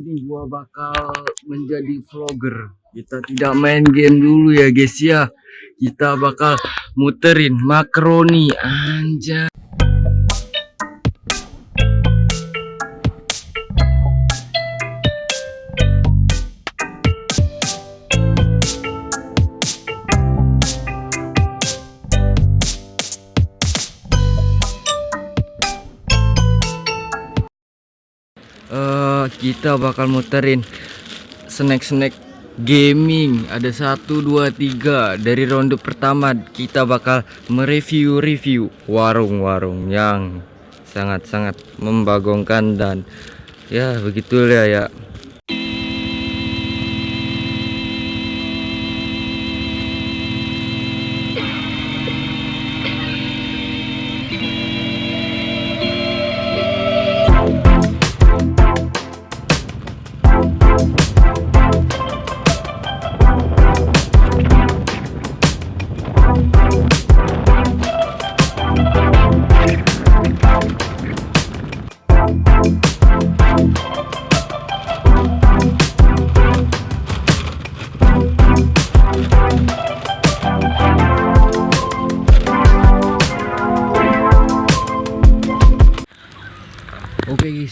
ini gua bakal menjadi vlogger. Kita tidak main game dulu ya guys ya. Kita bakal muterin makroni anjay. Eh, kita bakal muterin snack-snack gaming. Ada satu dua tiga. Dari ronde pertama kita bakal mereview-review warung-warung yang sangat-sangat membagongkan dan ya begitulah ya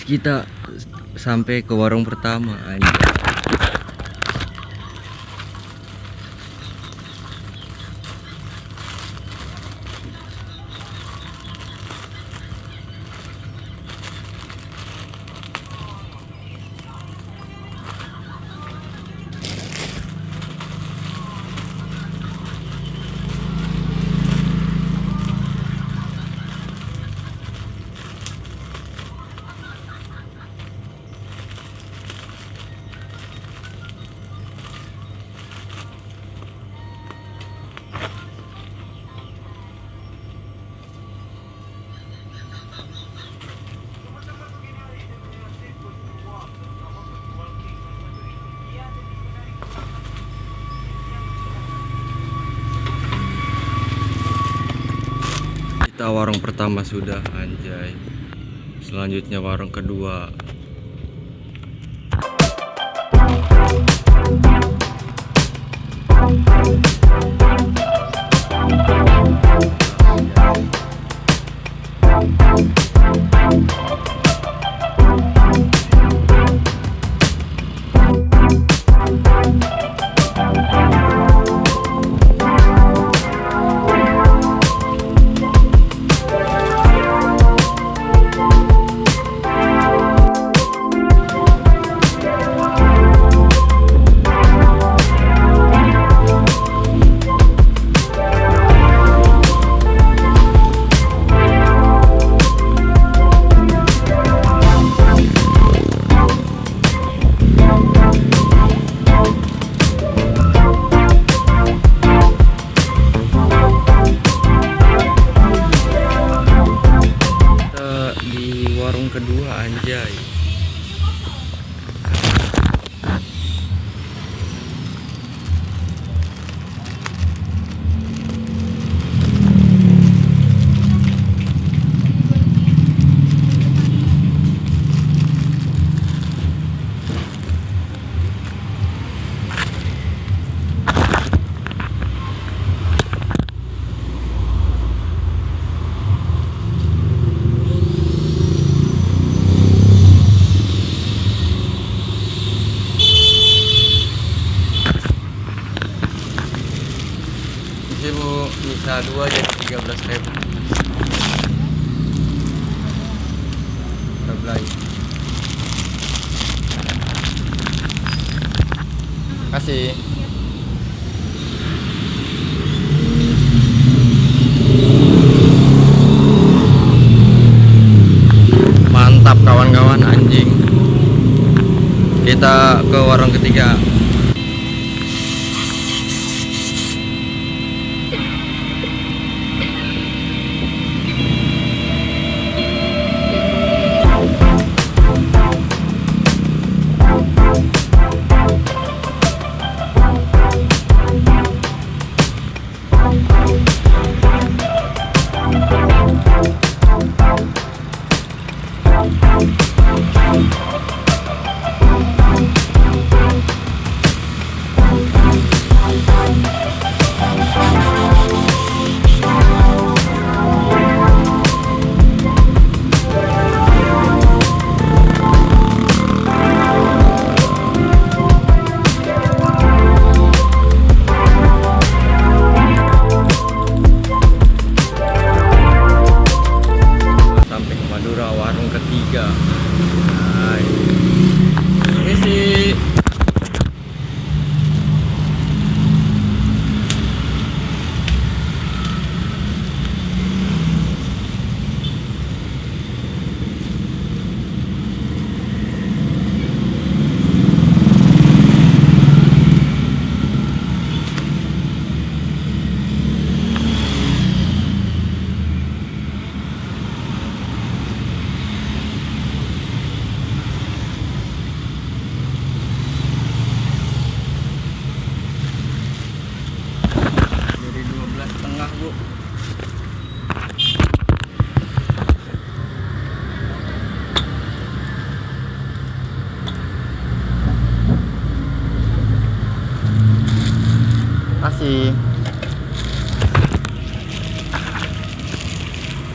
kita sampai ke warung pertama anjay. Kita warung pertama sudah anjay. Selanjutnya warung kedua. Di warung kedua anjay. Ini bu dua jadi tiga belas ribu. Terbelah. Kasih. Mantap kawan-kawan anjing. Kita ke warung ketiga.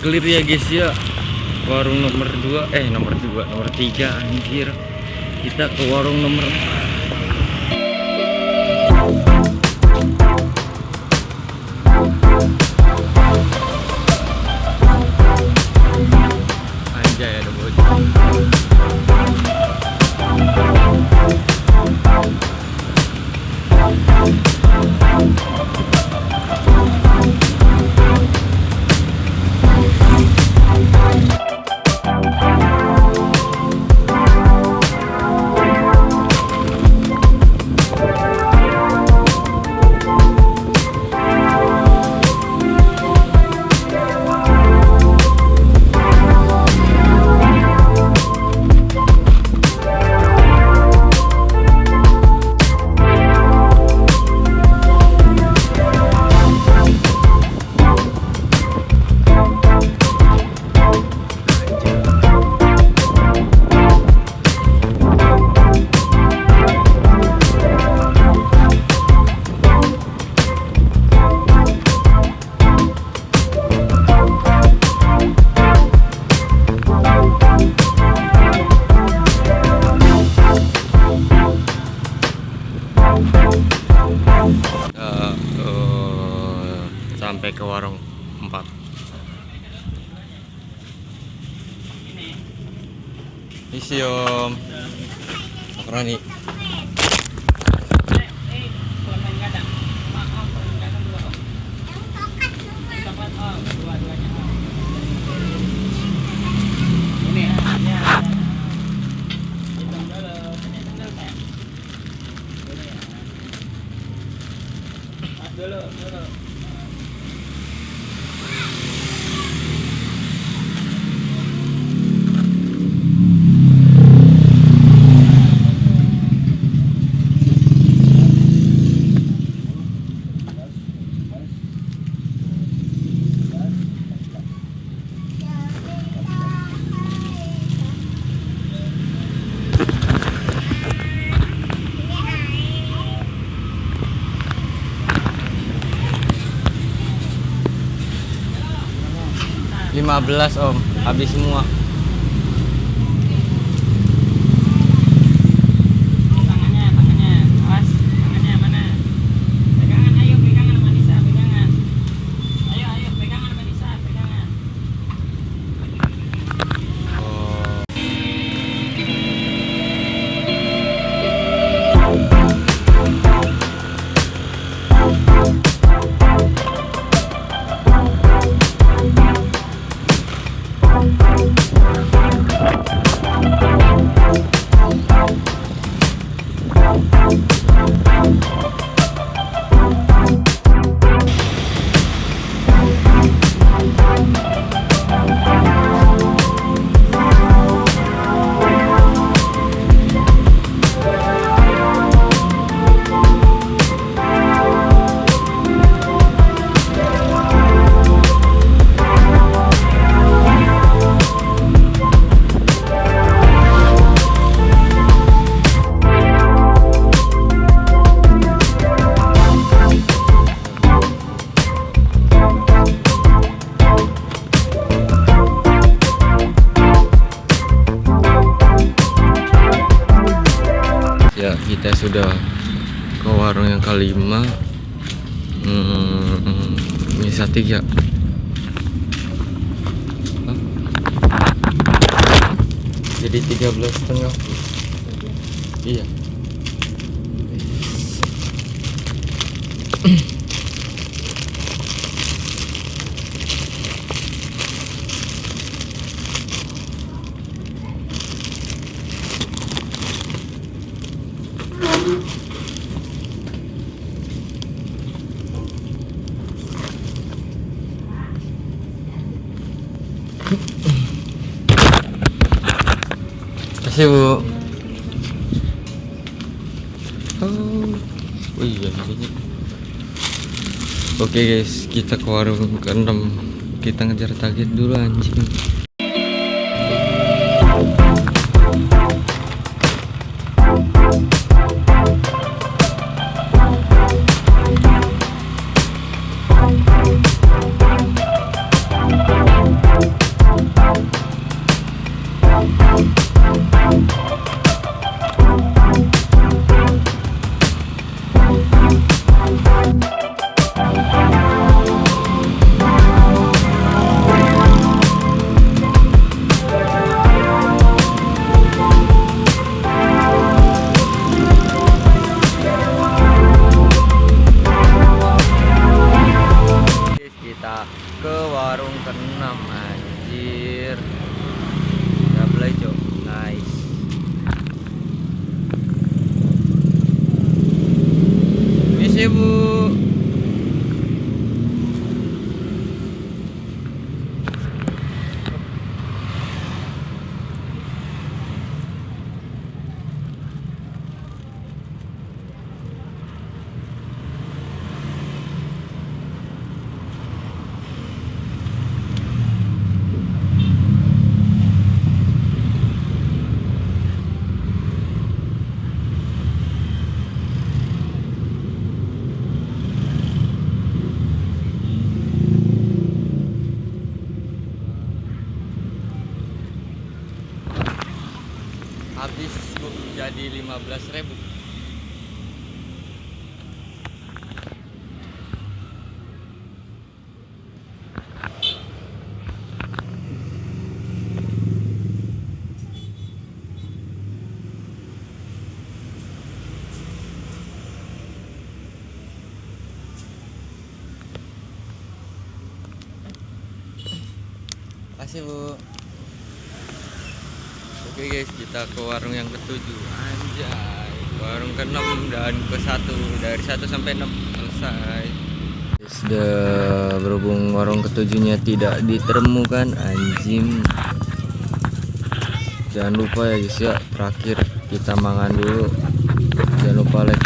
Clear ya guys ya. Warung nomor 2 eh nomor 2 nomor 3 anjir. Kita ke warung nomor Museum. Makronik. 15 om. Habis semua. We'll be right back. Kelima hmm, bisa tiga Hah? jadi tiga belas setengah iya Kasih bu. Oh, oh iya ini. Oke guys, kita ke warung ke-6 Kita ngejar target dulu anjing. 不。15.000 ribu. Makasih bu. Oke guys, kita ke warung yang ketujuh. Anjay, warung ke-6 dan ke-1 dari 1 sampai 6 selesai. Sudah berhubung warung ketujuhnya tidak ditemukan anjing. Jangan lupa ya guys ya, terakhir kita mangan dulu. Jangan lupa like,